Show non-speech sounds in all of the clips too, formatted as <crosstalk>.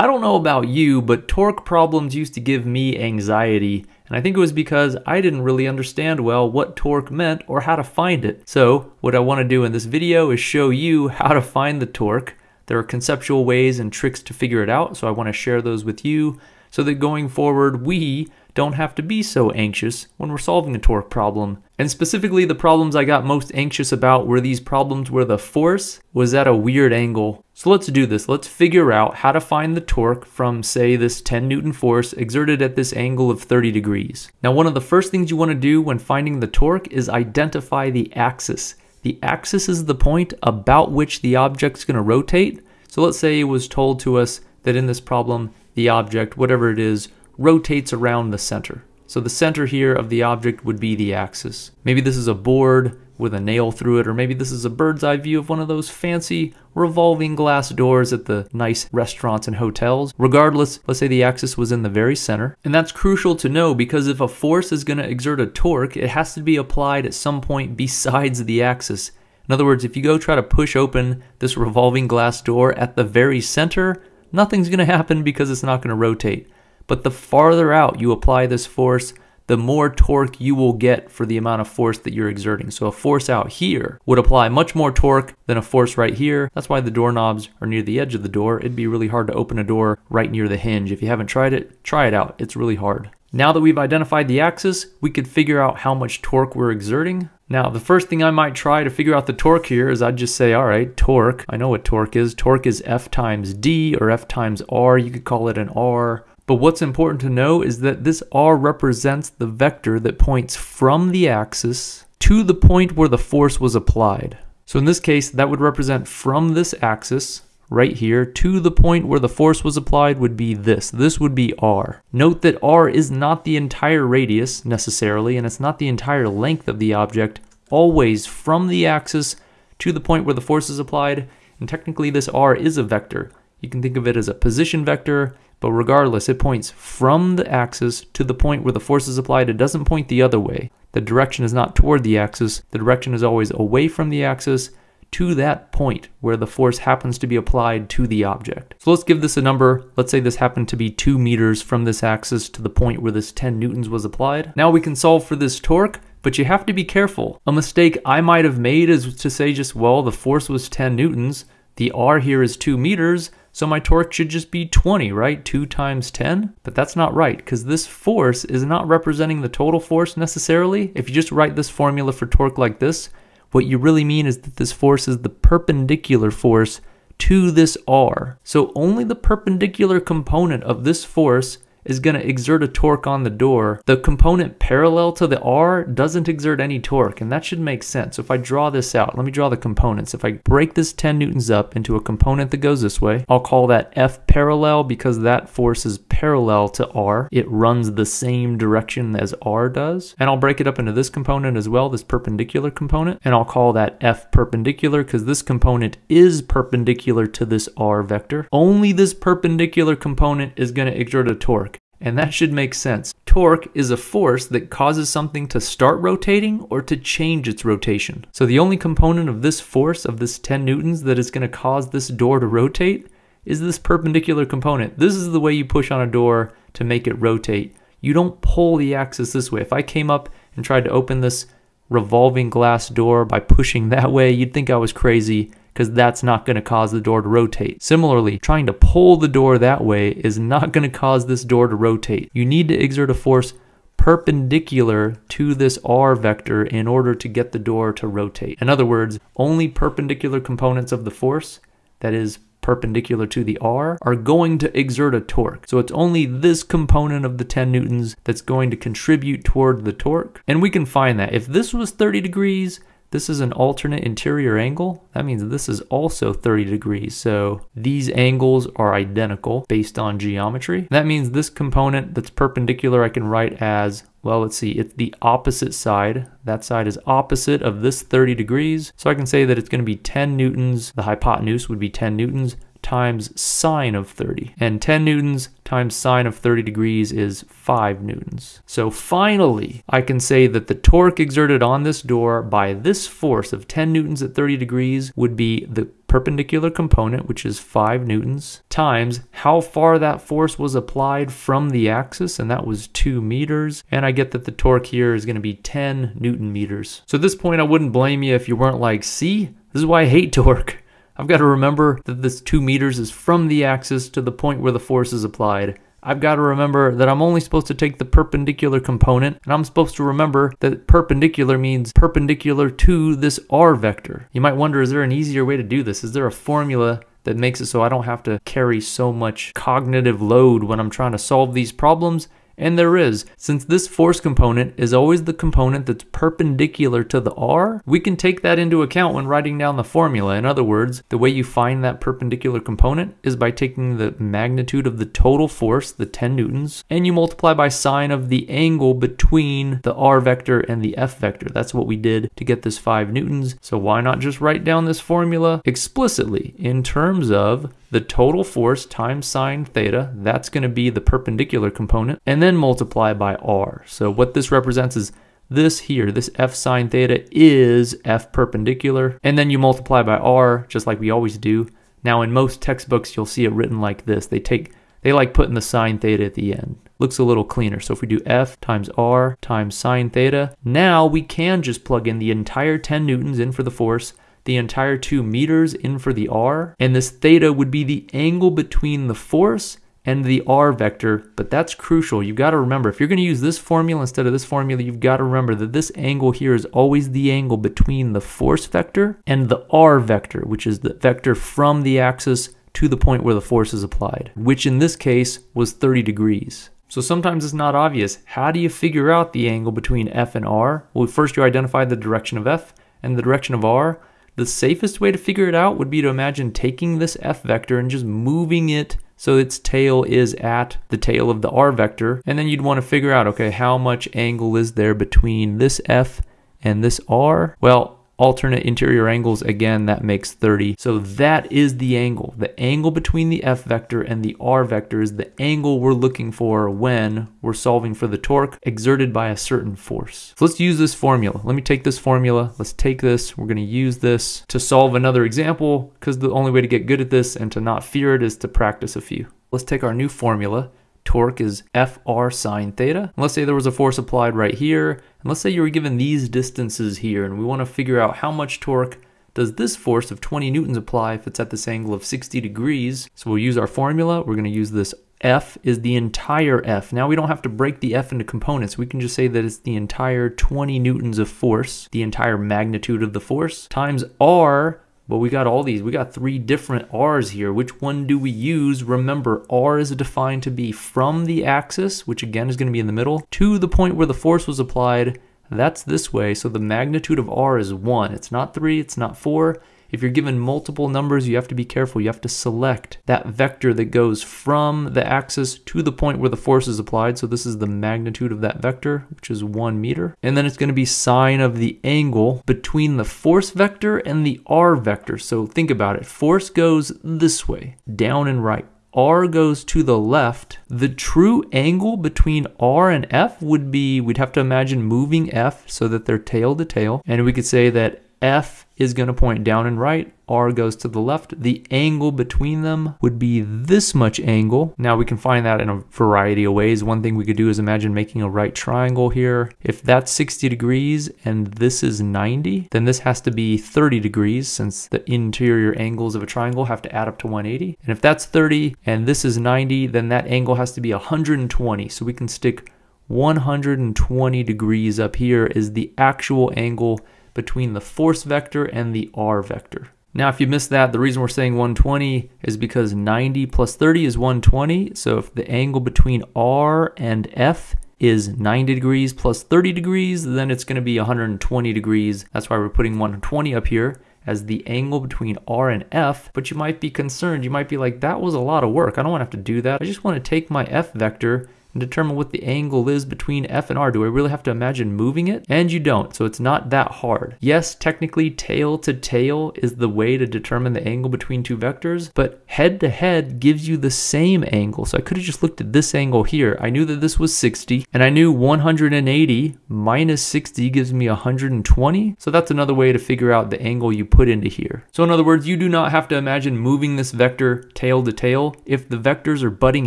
I don't know about you, but torque problems used to give me anxiety, and I think it was because I didn't really understand well what torque meant or how to find it. So what I want to do in this video is show you how to find the torque. There are conceptual ways and tricks to figure it out, so I want to share those with you so that going forward we don't have to be so anxious when we're solving a torque problem. And specifically, the problems I got most anxious about were these problems where the force was at a weird angle. So let's do this. Let's figure out how to find the torque from, say, this 10 Newton force exerted at this angle of 30 degrees. Now, one of the first things you want to do when finding the torque is identify the axis. The axis is the point about which the object's going to rotate. So let's say it was told to us that in this problem, the object, whatever it is, rotates around the center. So the center here of the object would be the axis. Maybe this is a board with a nail through it, or maybe this is a bird's eye view of one of those fancy revolving glass doors at the nice restaurants and hotels. Regardless, let's say the axis was in the very center. And that's crucial to know because if a force is going to exert a torque, it has to be applied at some point besides the axis. In other words, if you go try to push open this revolving glass door at the very center, nothing's going <laughs> to happen because it's not going to rotate. But the farther out you apply this force, the more torque you will get for the amount of force that you're exerting. So a force out here would apply much more torque than a force right here. That's why the doorknobs are near the edge of the door. It'd be really hard to open a door right near the hinge. If you haven't tried it, try it out. It's really hard. Now that we've identified the axis, we could figure out how much torque we're exerting. Now, the first thing I might try to figure out the torque here is I'd just say, all right, torque. I know what torque is. Torque is F times D or F times R. You could call it an R. But what's important to know is that this r represents the vector that points from the axis to the point where the force was applied. So in this case, that would represent from this axis, right here, to the point where the force was applied would be this. This would be r. Note that r is not the entire radius, necessarily, and it's not the entire length of the object, always from the axis to the point where the force is applied, and technically this r is a vector. You can think of it as a position vector, but regardless, it points from the axis to the point where the force is applied. It doesn't point the other way. The direction is not toward the axis. The direction is always away from the axis to that point where the force happens to be applied to the object. So let's give this a number. Let's say this happened to be 2 meters from this axis to the point where this 10 newtons was applied. Now we can solve for this torque, but you have to be careful. A mistake I might have made is to say just, well, the force was 10 newtons, the r here is 2 meters, so my torque should just be 20, right? 2 times 10? But that's not right, because this force is not representing the total force necessarily. If you just write this formula for torque like this, what you really mean is that this force is the perpendicular force to this r. So only the perpendicular component of this force is going to exert a torque on the door, the component parallel to the R doesn't exert any torque, and that should make sense. So if I draw this out, let me draw the components. If I break this 10 newtons up into a component that goes this way, I'll call that F parallel because that force is parallel to R. It runs the same direction as R does. And I'll break it up into this component as well, this perpendicular component, and I'll call that F perpendicular because this component is perpendicular to this R vector. Only this perpendicular component is going to exert a torque. And that should make sense. Torque is a force that causes something to start rotating or to change its rotation. So the only component of this force, of this 10 newtons, that is going to cause this door to rotate is this perpendicular component. This is the way you push on a door to make it rotate. You don't pull the axis this way. If I came up and tried to open this revolving glass door by pushing <laughs> that way, you'd think I was crazy because that's not going to cause the door to rotate. Similarly, trying to pull the door that way is not <laughs> going to cause this door to rotate. You need to exert a force perpendicular to this r vector in order to get the door to rotate. In other words, only perpendicular components of the force, that is perpendicular to the r, are going to exert a torque. So it's only this component of the 10 newtons that's going to contribute toward the torque. And we can find that. If this was 30 degrees, this is an alternate interior angle. That means this is also 30 degrees. So these angles are identical based on geometry. That means this component that's perpendicular I can write as, well, let's see, it's the opposite side. That side is opposite of this 30 degrees. So I can say that it's going to be 10 newtons. The hypotenuse would be 10 newtons times sine of 30. And 10 newtons times sine of 30 degrees is 5 newtons. So finally, I can say that the torque exerted on this door by this force of 10 newtons at 30 degrees would be the perpendicular component, which is 5 newtons, times how far that force was applied from the axis, and that was 2 meters. And I get that the torque here is going to be 10 newton meters. So at this point, I wouldn't blame you if you weren't like, see, this is why I hate torque. I've got to remember that this 2 meters is from the axis to the point where the force is applied. I've got to remember that I'm only supposed to take the perpendicular component, and I'm supposed to remember that perpendicular means perpendicular to this r vector. You might wonder, is there an easier way to do this? Is there a formula that makes it so I don't have to carry so much cognitive load when I'm trying to solve these problems? And there is. Since this force component is always the component that's perpendicular to the r, we can take that into account when writing down the formula. In other words, the way you find that perpendicular component is by taking the magnitude of the total force, the 10 newtons, and you multiply by sine of the angle between the r vector and the f vector. That's what we did to get this 5 newtons. So why not just write down this formula explicitly in terms of the total force times sine theta, that's going to be the perpendicular component, and then multiply by r. So what this represents is this here, this f sine theta is f perpendicular, and then you multiply by r, just like we always do. Now in most textbooks, you'll see it written like this. They take, they like putting the sine theta at the end. Looks a little cleaner. So if we do f times r times sine theta, now we can just plug in the entire 10 newtons in for the force, the entire 2 meters in for the r, and this theta would be the angle between the force and the r vector, but that's crucial. You've got to remember, if you're going to use this formula instead of this formula, you've got to remember that this angle here is always the angle between the force vector and the r vector, which is the vector from the axis to the point where the force is applied, which in this case was 30 degrees. So sometimes it's not obvious. How do you figure out the angle between f and r? Well, first you identify the direction of f and the direction of r. The safest way to figure it out would be to imagine taking this f vector and just moving it so its tail is at the tail of the r vector. And then you'd want to figure out, okay, how much angle is there between this f and this r? Well, alternate interior angles, again, that makes 30. So that is the angle. The angle between the f vector and the r vector is the angle we're looking for when we're solving for the torque exerted by a certain force. So let's use this formula. Let me take this formula. Let's take this. We're going to use this to solve another example because the only way to get good at this and to not fear it is to practice a few. Let's take our new formula torque is Fr sine theta. And let's say there was a force applied right here. And let's say you were given these distances here and we want to figure out how much torque does this force of 20 newtons apply if it's at this angle of 60 degrees. So we'll use our formula. We're going to use this F is the entire F. Now we don't have to break the F into components. We can just say that it's the entire 20 newtons of force, the entire magnitude of the force, times R but we got all these. We got three different R's here. Which one do we use? Remember, R is defined to be from the axis, which again is going to be in the middle, to the point where the force was applied. That's this way. So the magnitude of R is 1. It's not 3, it's not 4. If you're given multiple numbers, you have to be careful. You have to select that vector that goes from the axis to the point where the force is applied. So this is the magnitude of that vector, which is one meter. And then it's going to be sine of the angle between the force vector and the r vector. So think about it. Force goes this way, down and right. R goes to the left, the true angle between R and F would be, we'd have to imagine moving F so that they're tail to tail. And we could say that F is going to point down and right, R goes to the left. The angle between them would be this much angle. Now we can find that in a variety of ways. One thing we could do is imagine making a right triangle here. If that's 60 degrees and this is 90, then this has to be 30 degrees since the interior angles of a triangle have to add up to 180. And if that's 30 and this is 90, then that angle has to be 120. So we can stick 120 degrees up here is the actual angle between the force vector and the r vector. Now, if you missed that, the reason we're saying 120 is because 90 plus 30 is 120. So if the angle between r and f is 90 degrees plus 30 degrees, then it's going to be 120 degrees. That's why we're putting 120 up here as the angle between R and F, but you might be concerned. You might be like, that was a lot of work. I don't want to have to do that. I just want to take my F vector and determine what the angle is between F and R. Do I really have to imagine moving it? And you don't, so it's not that hard. Yes, technically tail to tail is the way to determine the angle between two vectors, but head to head gives you the same angle. So I could have just looked at this angle here. I knew that this was 60, and I knew 180 minus 60 gives me 120. So that's another way to figure out the angle you put into here. So in other words, you do not have to imagine moving this vector tail to tail. If the vectors are butting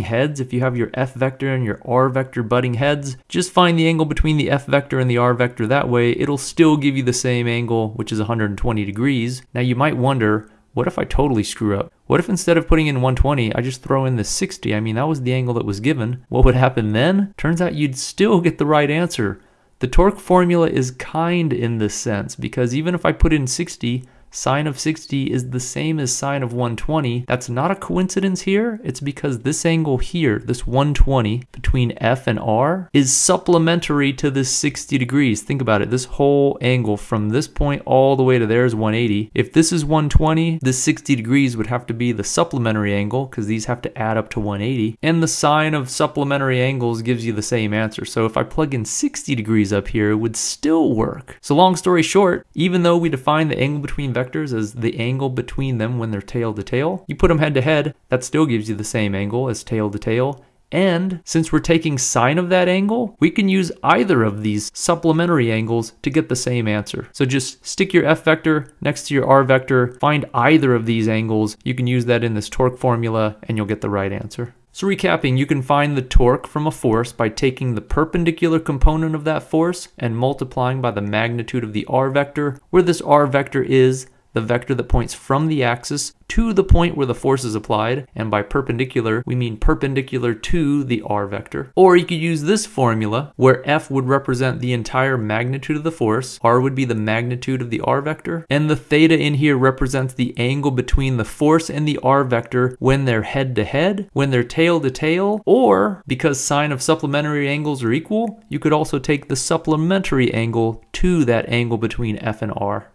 heads, if you have your F vector and your R vector butting heads, just find the angle between the F vector and the R vector that way. It'll still give you the same angle, which is 120 degrees. Now you might wonder, what if I totally screw up? What if instead of putting in 120, I just throw in the 60? I mean, that was the angle that was given. What would happen then? Turns out you'd still get the right answer. The torque formula is kind in this sense because even if I put in 60, sine of 60 is the same as sine of 120. That's not a coincidence here. It's because this angle here, this 120 between F and R, is supplementary to this 60 degrees. Think about it. This whole angle from this point all the way to there is 180. If this is 120, this 60 degrees would have to be the supplementary angle because these have to add up to 180. And the sine of supplementary angles gives you the same answer. So if I plug in 60 degrees up here, it would still work. So long story short, even though we define the angle between vectors as the angle between them when they're tail to tail. You put them head to head, that still gives you the same angle as tail to tail. And since we're taking sine of that angle, we can use either of these supplementary angles to get the same answer. So just stick your F vector next to your R vector, find either of these angles. You can use that in this torque formula and you'll get the right answer. So recapping, you can find the torque from a force by taking the perpendicular component of that force and multiplying by the magnitude of the r vector, where this r vector is the vector that points from the axis to the point where the force is applied, and by perpendicular, we mean perpendicular to the r vector. Or you could use this formula, where F would represent the entire magnitude of the force, r would be the magnitude of the r vector, and the theta in here represents the angle between the force and the r vector when they're head to head, when they're tail to tail, or because sine of supplementary angles are equal, you could also take the supplementary angle to that angle between F and R.